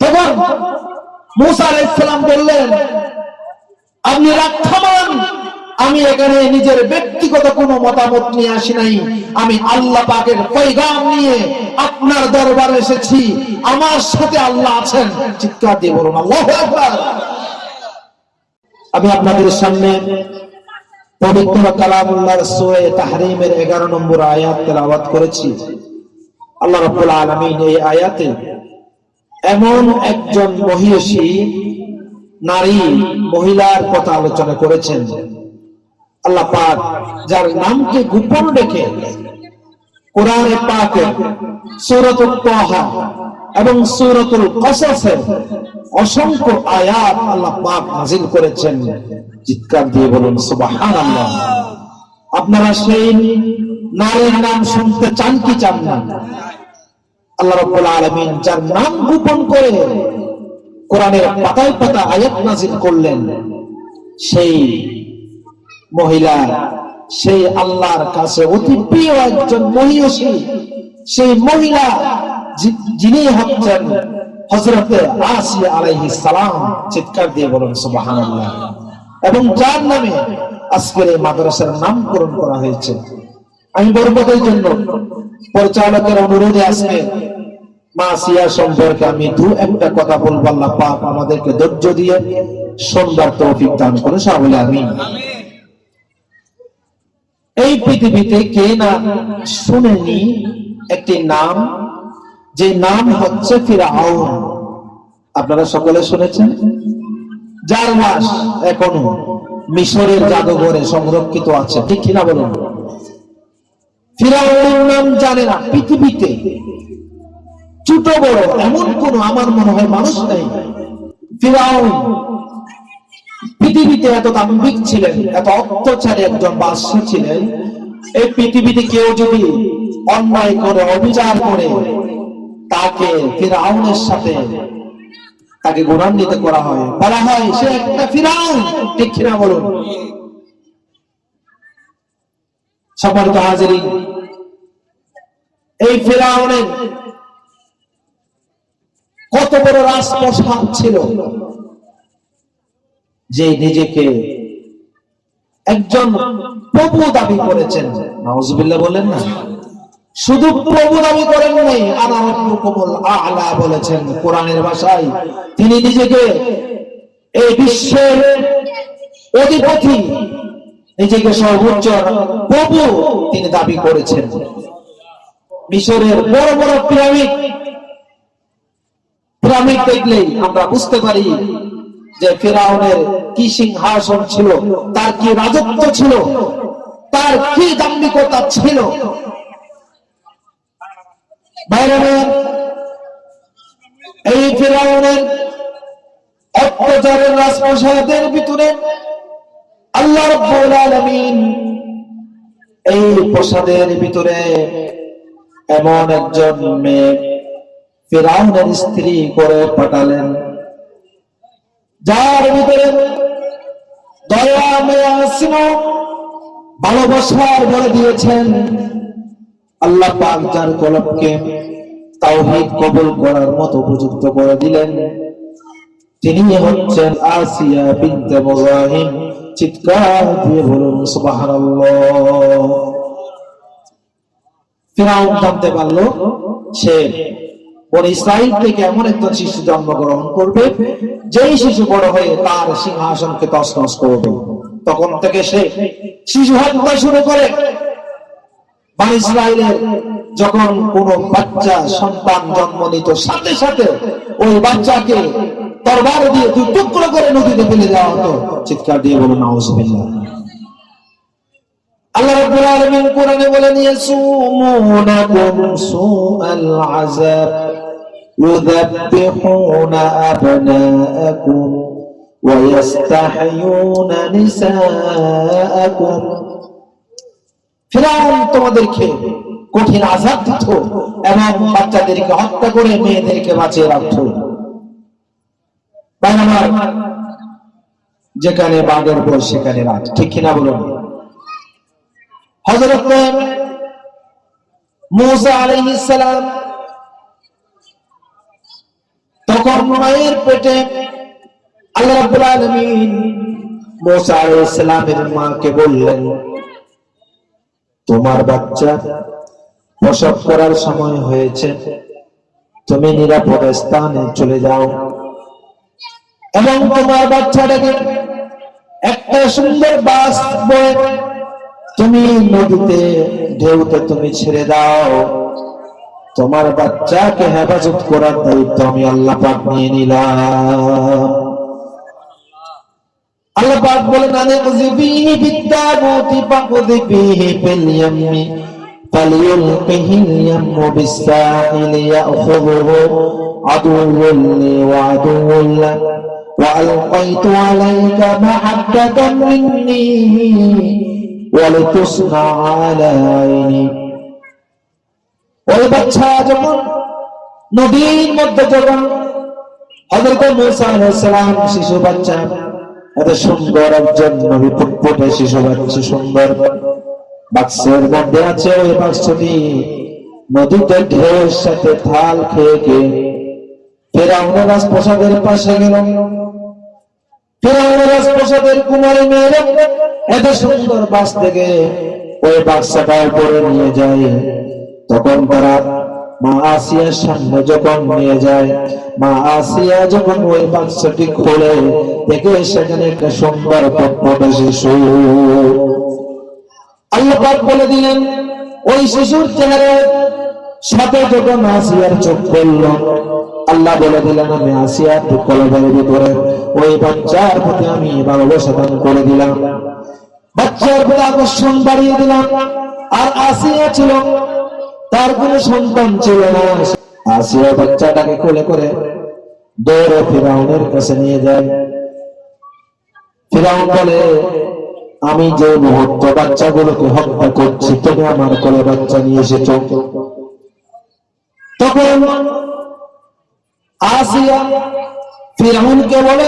তখন মুসা আলাইসালাম বললেন, আপনি থামান আমি এখানে নিজের ব্যক্তিগত কোনো মতামত নিয়ে আসি নাই। আমি আল্লাহ পাকের পৈগাম নিয়ে আপনার দরবারে এসেছি। আমার সাথে আল্লাহ আছেন। চিৎকার দিয়ে বলুন, আল্লাহ আমি আপনাদের সামনে পবিত্র কালামুল্লাহর সূরা তাহরিমের 11 নম্বর আয়াত তেলাওয়াত করেছি। আল্লাহ রাব্বুল আলামিন এই আয়াতে এমন একজন মহিষী নারী মহিলার কথা আলোচনা করেছেন। আল্লাহ পাক যার নামকে গোপন রেখে কোরআনে পাকে সূরাতুল তাহা এবং সূরাতুল কসসে অসংখ্য আয়াত আল্লাহ পাক নাযিল করেছেন। চিৎকার দিয়ে বলুন, সুবহানাল্লাহ। আপনারা সেই নারীর নাম শুনতে চান কি চান না? আল্লাহ রাব্বুল আলামিন যার নাম গোপন করে কোরআনের পাতায় পাতা আয়াত নাযিল করলেন, সেই মহিলা, সেই আল্লাহর কাছে অতি প্রিয় একজন মহিষী, সেই মহিলা যিনি হচ্ছেন হজরতে আসিয়া আলাইহিস সালাম, চিৎকার দিয়ে বলুন সুবহানাল্লাহ। এবং যার নামে আজকের এই মাদ্রাসার নামকরণ করা হয়েছে। আমি বরকতের জন্য পরিচালকের অনুরোধে আজকে মা সিয়া সম্পর্কে আমি দু একটা কথা বলব, আল্লাহ পাক আমাদেরকে ধৈর্য দিয়ে সুন্দর তৌফিক দান করে সকলে আমি এই পৃথিবীতে কে না শুনেনি একটি নাম, যে নাম হচ্ছে ফিরাউন। আপনারা সকলে শুনেছেন? যার লাশ এখনও মিশরের জাদুঘরে সংরক্ষিত আছে, ঠিক কিনা বলুন? ফিরাউনের নাম জানে না, পৃথিবীতে ছোট বড়, এমন কোন আমার মনে হয় মানুষ নেই। ফিরাউন, পৃথিবীতে এত দাম্ভিক ছিলেন, এত অত্যাচারী একজন বাদশাহ ছিলেন। এই পৃথিবীতে কেউ যদি অন্যায় করে, অবিচার করে, তাকে ফিরাউনের সাথে তাকে গুণান্বিত করা হয়। বলা হয়, সে একটা ফিরাউন। ঠিক কিনা বলুন? সম্মানিত হাজিরি এই ফেরাউনের বড় রাজপ্রসাদ ছিল যে নিজেকে একজন প্রভু দাবি করেছেন। নাউজুবিল্লাহ বলেন না। শুধু প্রভু দাবি করেন নাই আনারকুমুল আলা বলেছেন কোরআনের ভাষায়। তিনি নিজেকে এই বিশ্বের অধিপতি, নিজেকে সর্বোচ্চ প্রভু তিনি দাবি করেছেন। মিশরের বড় বড় পিরামিড পিরামিড দেখলেই আমরা বুঝতে পারি যে ফেরাউনের কি সিংহাসন ছিল, তার কি রাজত্ব ছিল, তার কি দাম্ভিকতা ছিল। এই ফেরাউনের অত্যাচারের রাজপ্রসাদের ভিতরে আল্লাহ এই প্রসাদের ভিতরে এমন একজন মেয়ে ফেরাউনের স্ত্রী করে পাঠালেন। যার ভিতরে দয়া ভালোবাসার বলে দিয়েছেন আল্লাহ পাক, যার কলবকে তাওহীদ কবুল করার মতো উপযুক্ত করে দিলেন। তিনি হচ্ছেন আসিয়া বিনতে মুজাহিম, চিৎকার দিয়ে বলুন, সুবহানাল্লাহ। ফিরাউন জানতে পারল, সে বন ইসরাইল থেকে এমন একজন শিশু জন্মগ্রহণ করবে, যেই শিশু বড় হয়ে তার সিংহাসনকে তছনছ করবে। তখন থেকে সে শিশু হত্যা শুরু করে। বান ইসরায়েলের যখন কোন বাচ্চা, সন্তান জন্ম নিত, সাথে সাথে ওই বাচ্চাকে তরবার দিয়ে দুই টুকরো করে নদীতে ফেলে দেওয়া হতো। চিৎকার দিয়ে বলুন আল্লাহ রাব্বুল আলামিন কোরআনে বলেন ইয়াসুমুনাকুম সুআল يذبحون أبناءكم ويستحيون نساءكم ফিরাউন তোমাদেরকে কঠিন আজাব দিত এবং বাচ্চাদেরকে হত্যা করে মেয়েদেরকে বাঁচিয়ে রাখত ভাই আমার যেখানে বাঘের বই সেখানে রাত ঠিক কিনা বলুন হজরত মুসা আলাইহিস সালাম তখন মায়ের পেটে আল্লাহ রাব্বুল আলামিন মুসা আলাইহিস সালামের মাকে বললেন, তোমার বাচ্চা প্রসব করার সময় হয়েছে। তুমি নিরাপদ স্থানে চলে যাও এবং তোমার বাচ্চাটাকে একটা সুন্দর বাস বয়ে তুমি নদীতে, ঢেউতে তুমি ছেড়ে দাও। তোমার বাচ্চাকে হেফাজত করার দায়িত্ব আমি আল্লাহ পাক নিয়ে নিলাম আল্লাহ পাক বলেন আনে কুযিবিহি বিত্তাবুতি ফাকুযিবিহি ফিল ইয়াম্মি ফালিয়ুলকিহি ইয়াম্মু বিসাহিলি ইয়াখুযুহু আদুউন লি ওয়া আদুউন লাক وألقيت عليك محبة مني ولتصنع على عيني ওই বাচ্চা যখন নদীর মধ্যে যখন শিশু বাচ্চা এত সুন্দর একজন নবী শিশু বাচ্চা সুন্দর বাক্সের মধ্যে আছে ওই বাক্সটি। নদীতে ঢেউয়ের সাথে থাল খেয়ে খেয়ে ফেরাউনের রাজপ্রসাদের পাশে গেল। ফেরাউনের রাজপ্রসাদের কুমারী মেয়েরা এত সুন্দর বাস থেকে ওই বাক্সাটা উপরে যায়। তখন তারা মা আসিয়ার সামনে যখন নিয়ে যায়, মা আসিয়া যখন ওই বাক্সটি খোলে, দেখে সেখানে একটা সুন্দর পটপটে শিশু আল্লাহ বলে দিলেন, ওই শিশুর চেহারায় সাথে যখন আসিয়ার চোখ পড়ল, আল্লাহ বলে দিলেন, আমি আসিয়ার কলবের ভিতরে ওই বাচ্চার প্রতি আমি ভালোবাসা দান করে দিলাম। বাচ্চার প্রতি আকর্ষণ বাড়িয়ে দিলাম। আর আসিয়া ছিল তার কোনো সন্তান ছিল না। আসিয়া বাচ্চাটাকে কোলে করে দৌড়ে ফিরাউনের কাছে নিয়ে যায়। ফিরাউন বলে, আমি যে মুহূর্ত বাচ্চাগুলোকে হত্যা করছি, তুমি আমার কোলে বাচ্চা নিয়ে এসেছ। তখন আসিয়া ফিরাউনকে বলে,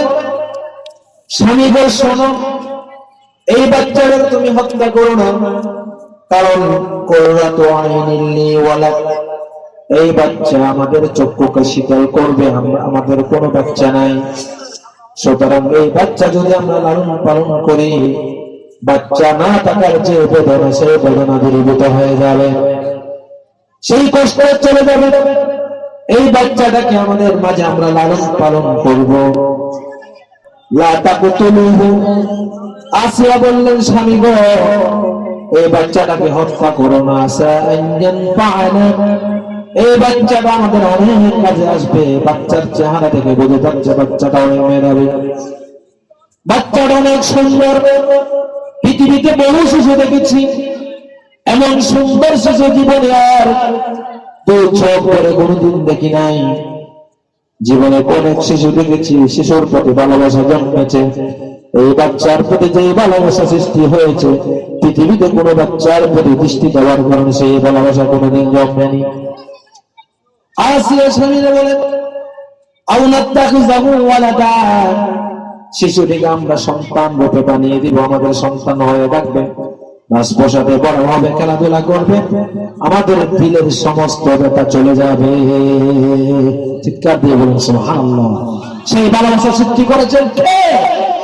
স্বামী গো, শোনো, এই বাচ্চাটা তুমি হত্যা করো না। কারণ করোনা তো ওয়ালা। এই বাচ্চা আমাদের চক্ষুকে শীতল করবে আমাদের কোনো বাচ্চা নাই। সুতরাং এই বাচ্চা যদি আমরা লালন পালন করি, বাচ্চা না থাকার যে বেদনা, সেই বেদনা দূরীভূত হয়ে যাবে। সেই কষ্ট চলে যাবে। এই বাচ্চাটাকে আমাদের মাঝে আমরা লালন পালন করব। লাতা আসিয়া বললেন, স্বামী গো এই বাচ্চাটাকে হত্যা করো না এই বাচ্চাটা আমাদের অনেক কাজে আসবে, বাচ্চার চেহারা থেকে বোঝা যাচ্ছে বাচ্চাটা অনেক বাচ্চাটা অনেক সুন্দর। পৃথিবীতে বহু শিশু দেখেছি, এমন সুন্দর শিশু জীবনে আর দু চোখ করে কোনদিন দেখি নাই। জীবনে অনেক শিশু দেখেছি, শিশুর প্রতি ভালোবাসা জন্মেছে। এই বাচ্চার প্রতি যে ভালোবাসা সৃষ্টি হয়েছে পৃথিবীতে কোনো বাচ্চার প্রতি দৃষ্টি দেওয়ার কারণে সেই ভালোবাসা কোনোদিন জন্মেনি আসিয়া আমাদের খেলাধুলা করবে। আমাদের দিলের সমস্ত ব্যাপার চলে যাবে। চিৎকার দিয়ে বলুন সেই ভালোবাসা সৃষ্টি করেছেন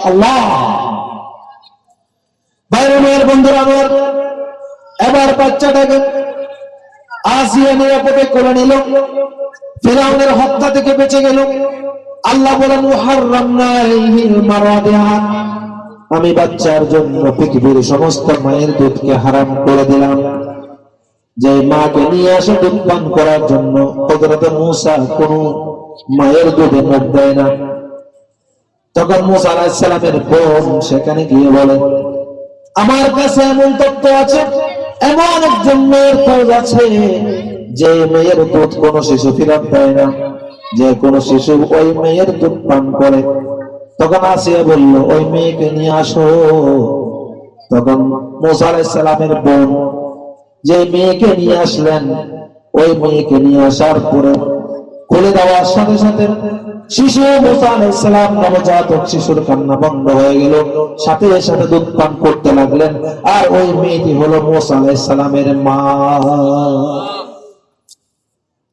আল্লাহ। বাইরে মেয়ের বন্ধুরা আমার, এবার বাচ্চাটাকে আসিয়া নিরাপদে করে নিল। ফেরাউনের হত্যা থেকে বেঁচে গেল। আল্লাহ বলেন আমি বাচ্চার জন্য পৃথিবীর সমস্ত মায়ের দুধকে হারাম করে দিলাম। যে মাকে নিয়ে আসে দুধ পান করার জন্য, হযরত মূসা কোন মায়ের দুধে মুখ দেয় না। তখন মূসা আলাইহিস সালামের বোন সেখানে গিয়ে বলে আমার কাছে এমন তথ্য আছে, এমন একজন মেয়ের খোঁজ আছে, যে মেয়ের দুধ কোন শিশু ফিরত দেয় না। যে কোন শিশু ওই মেয়ের দুধ পান করে। তখন আসিয়া বলল, ওই মেয়েকে নিয়ে আসো। তখন মোসা আলাইসালামের বোন, যে মেয়েকে নিয়ে আসলেন, ওই মেয়েকে নিয়ে আসার পরে খুলে দেওয়ার সাথে সাথে শিশু মোসা আলাইসালাম নবজাতক শিশুর কান্না বন্ধ হয়ে গেল। সাথে সাথে দুধ পান করতে লাগলেন। আর ওই মেয়েটি হলো মোসা আলাইসালামের মা।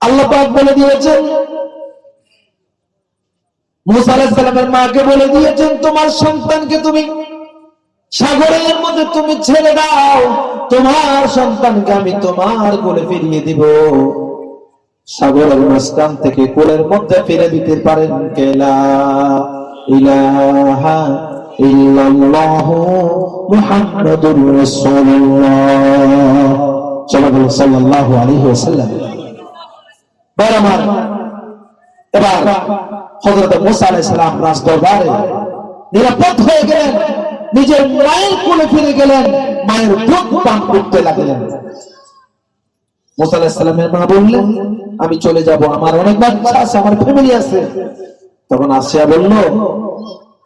আল্লাহ বলে দিয়েছেন মাকে বলে দিয়েছেন, তোমার সন্তানকে তুমি সাগরের মধ্যে তুমি ছেড়ে দাও। তোমার সন্তানকে আমি তোমার কোলে ফিরিয়ে দিব। সাগরের মাঝখান থেকে কোলের মধ্যে ফিরে দিতে পারেন কেলা ইলাহা ইল্লাল্লাহু মুহাম্মাদুর রাসূলুল্লাহ। সাল্লাল্লাহু আলাইহি ওয়াসাল্লাম। আমার, এবার হযরত মুসা আলাইহিস সালাম নিরাপদ হয়ে গেলেন, নিজের মায়ের কোলে ফিরে গেলেন, মায়ের দুধ পান করতে লাগলেন। মুসা আলাইহিস সালামের মা বললেন আমি চলে যাব, আমার অনেক বাচ্চা আছে, আমার ফ্যামিলি আছে। তখন আসিয়া বলল,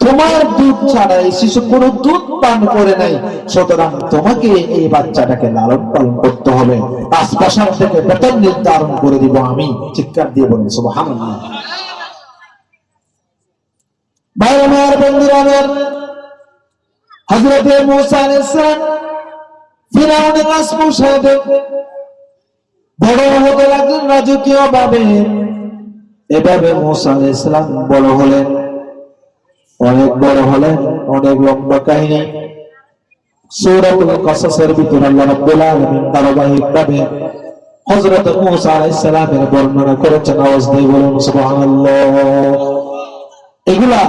তোমার দুধ ছাড়া এই শিশু কোনো দুধ পান করে নাই, সুতরাং তোমাকে এই বাচ্চাটাকে লালন পালন করতে হবে। আশপাশার থেকে বেতন নির্ধারণ করে দিব আমি। চিৎকার দিয়ে বলব সুবহানাল্লাহ। ভাই বড় রাজকীয় ভাবে এভাবে মুসা আলাইহিস সালাম বড় হলেন। অনেক বড় হলেন, অনেক লম্বা কাহিনী। এগুলা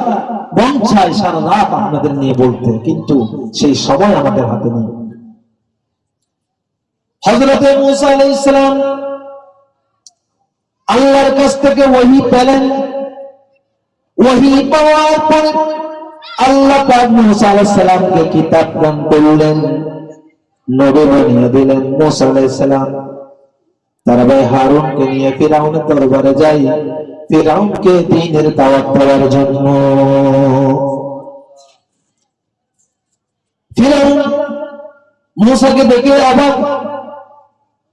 নিয়ে বলতে, কিন্তু সেই সময় আমাদের হাতে নেই। হজরতে মুসা আলাইহিস আল্লাহর কাছ থেকে ওহী পেলেন। ওহী পাওয়ার পরে আল্লাহ সালামকে কিতাব দান করলেন। মুসাকে দেখে অবাক।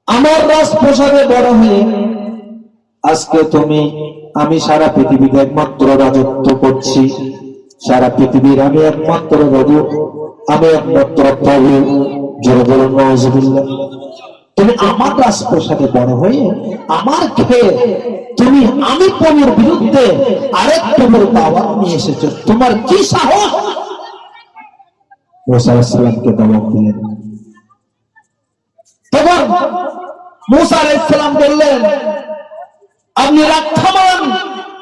আমার রাজপ্রসাদে বড় হয়ে আজকে তুমি, আমি সারা পৃথিবীতে একমাত্র রাজত্ব করছি। সারা পৃথিবীর আমি একমাত্র রাজু, আমি একমাত্র প্রভু। জোরে তুমি আমার রাজপ্রসাদে বড় হয়ে, আমার খেয়ে তুমি আমি প্রভুর বিরুদ্ধে আরেক প্রভুর দাওয়াত নিয়ে এসেছ। তোমার কি সাহস? মুসা আলাইহিস সালামকে দাওয়াত দিলেন। তখন মুসা আলাইহিস সালাম বললেন আপনি রাগ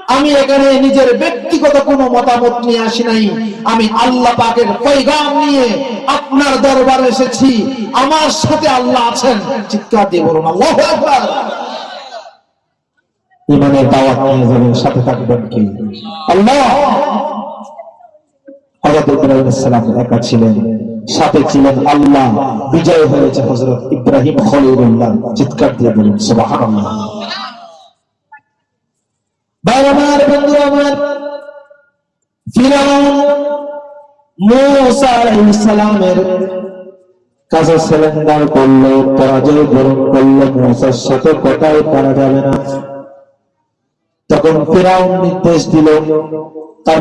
আমি এখানে নিজের ব্যক্তিগত কোনো মতামত নিয়ে আসি নাই। আমি আল্লাহ পাকের পৈগাম নিয়ে আপনার দরবারে এসেছি। আমার সাথে আল্লাহ আছেন। চিৎকার দিয়ে বলুন, আল্লাহ ইমানের সাথে থাকবেন কি? আল্লাহ! একা ছিলেন, সাথে ছিলেন আল্লাহ। বিজয় হয়েছে ইব্রাহিম চিৎকার দিয়ে বলুন ভাই আমার বন্ধু আমার ফিরাউন মুসা আলাইহিস সালামের কাছে করল, পরাজয় বরণ করল সাথে কথাই পারা যাবে না। তখন নির্দেশ দিল, তার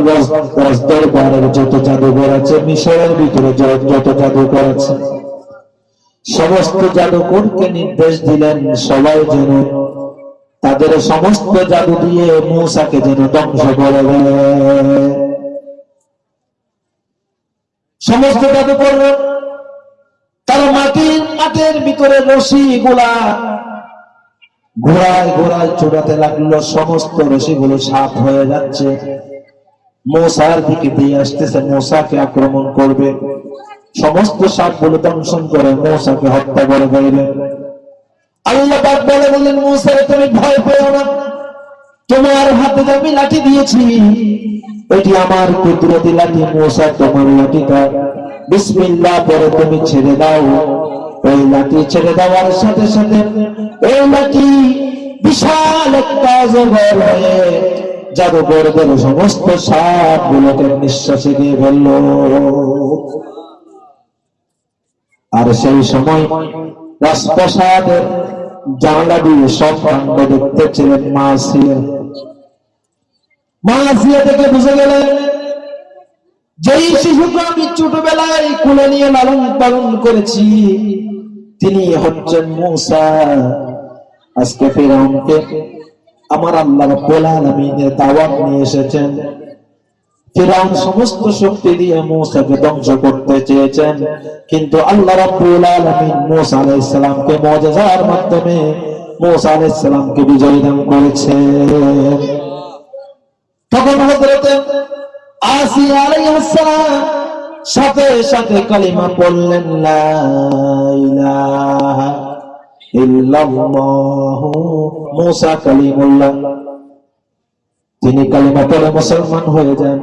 দরবারের যত জাদুঘর আছে, মিশরের ভিতরে যত জাদুঘর আছে, সমস্ত জাদুকরকে নির্দেশ দিলেন সবাই যেন তাদের সমস্ত জাদু দিয়ে মূসাকে যেন ধ্বংস করে সমস্ত জাদু করবে তার মাটির মাঠের ভিতরে রশি গুলা ঘোড়ায় ঘোড়ায় চূড়াতে লাগল। সমস্ত রশি গুলো সাপ হয়ে যাচ্ছে। মশার দিকে দিয়ে আসতেছে। মশাকে আক্রমণ করবে। সমস্ত সাপগুলো দংশন করে মশাকে হত্যা করে দেবে আল্লাহ বলে, বললেন তুমি ভয় পেও না। তোমার হাতে আমি লাঠি দিয়েছি এটি আমার কুদরতি লাঠি। তোমার লাঠিটা পরে তুমি ছেড়ে দাও। ওই লাঠি ছেড়ে দেওয়ার সাথে সাথে ওই লাঠি বিশাল একটা জগর হয়ে জাদুঘরদের সমস্ত সাপ গুলোকে নিঃশ্বাসে দিয়ে ফেলল। আর সেই সময় রাজপ্রাসাদের জানলা দিয়ে সব কাণ্ড দেখতেছিলেন মা আসিয়া মা আসিয়া থেকে বুঝে গেলেন যেই শিশুকে আমি ছোটবেলায় কুলে নিয়ে লালন পালন করেছি, তিনি হচ্ছেন মূসা। আজকে ফেরাউনকে আমার আল্লাহ রাব্বুল আলামিনের দাওয়াত নিয়ে এসেছেন। ফিরাউন সমস্ত শক্তি দিয়ে মূসাকে ধ্বংস করতে চেয়েছেন। কিন্তু আল্লাহ রাব্বুল আলামিন মূসা আলাইহিস সালামকে মুজিজার মাধ্যমে মূসা আলাইহিস সালামকে বিজয় দান করেছেন। তখন হযরতে আসিয়া আলাইহিস সালাম সাথে সাথে কালিমা পড়লেন, লা ইলাহা ইল্লাল্লাহ। মূসা কালিমুল্লাহ তিনি কালিমা পরে মুসলমান হয়ে যান।